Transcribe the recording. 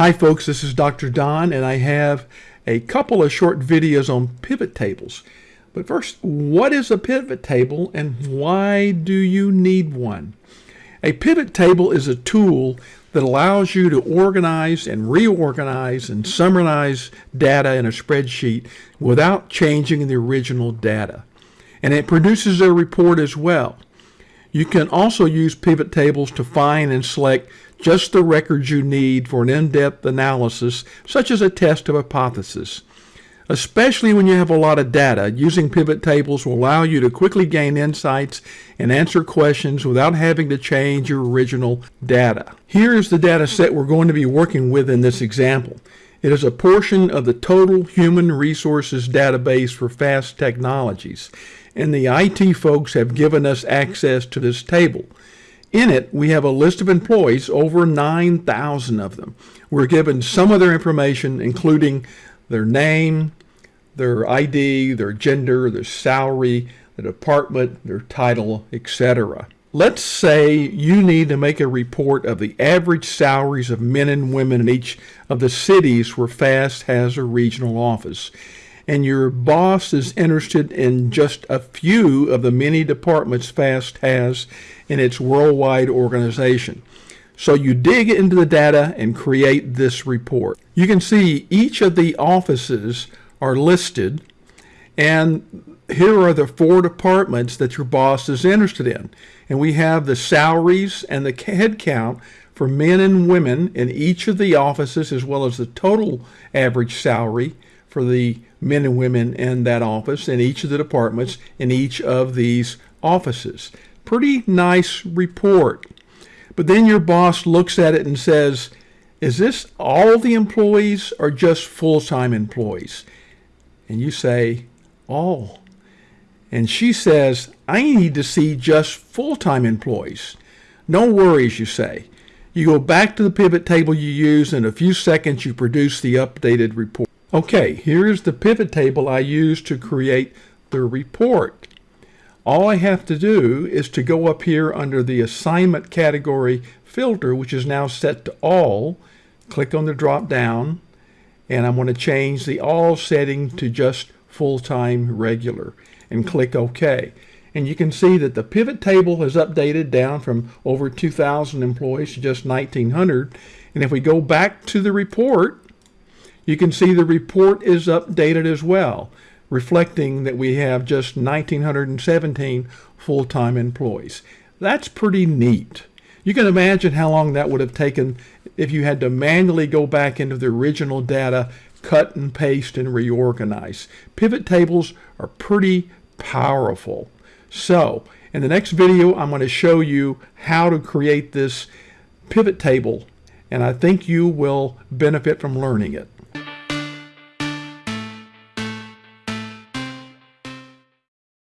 Hi folks, this is Dr. Don and I have a couple of short videos on pivot tables. But first, what is a pivot table and why do you need one? A pivot table is a tool that allows you to organize and reorganize and summarize data in a spreadsheet without changing the original data. And it produces a report as well. You can also use pivot tables to find and select just the records you need for an in-depth analysis, such as a test of hypothesis. Especially when you have a lot of data, using pivot tables will allow you to quickly gain insights and answer questions without having to change your original data. Here is the data set we're going to be working with in this example. It is a portion of the total human resources database for FAST technologies, and the IT folks have given us access to this table. In it, we have a list of employees, over 9,000 of them. We're given some of their information, including their name, their ID, their gender, their salary, the department, their title, etc. Let's say you need to make a report of the average salaries of men and women in each of the cities where FAST has a regional office and your boss is interested in just a few of the many departments FAST has in its worldwide organization. So you dig into the data and create this report. You can see each of the offices are listed and here are the four departments that your boss is interested in. And we have the salaries and the head count for men and women in each of the offices as well as the total average salary for the men and women in that office in each of the departments in each of these offices. Pretty nice report. But then your boss looks at it and says, is this all the employees or just full-time employees? And you say, all. And she says, I need to see just full-time employees. No worries, you say. You go back to the pivot table you used. In a few seconds, you produce the updated report. Okay, here's the pivot table I used to create the report. All I have to do is to go up here under the assignment category filter, which is now set to all, click on the drop down, and I'm going to change the all setting to just full-time regular and click OK. And you can see that the pivot table has updated down from over 2,000 employees to just 1,900. And if we go back to the report, you can see the report is updated as well, reflecting that we have just 1,917 full-time employees. That's pretty neat. You can imagine how long that would have taken if you had to manually go back into the original data, cut and paste and reorganize. Pivot tables are pretty powerful. So in the next video, I'm going to show you how to create this pivot table, and I think you will benefit from learning it.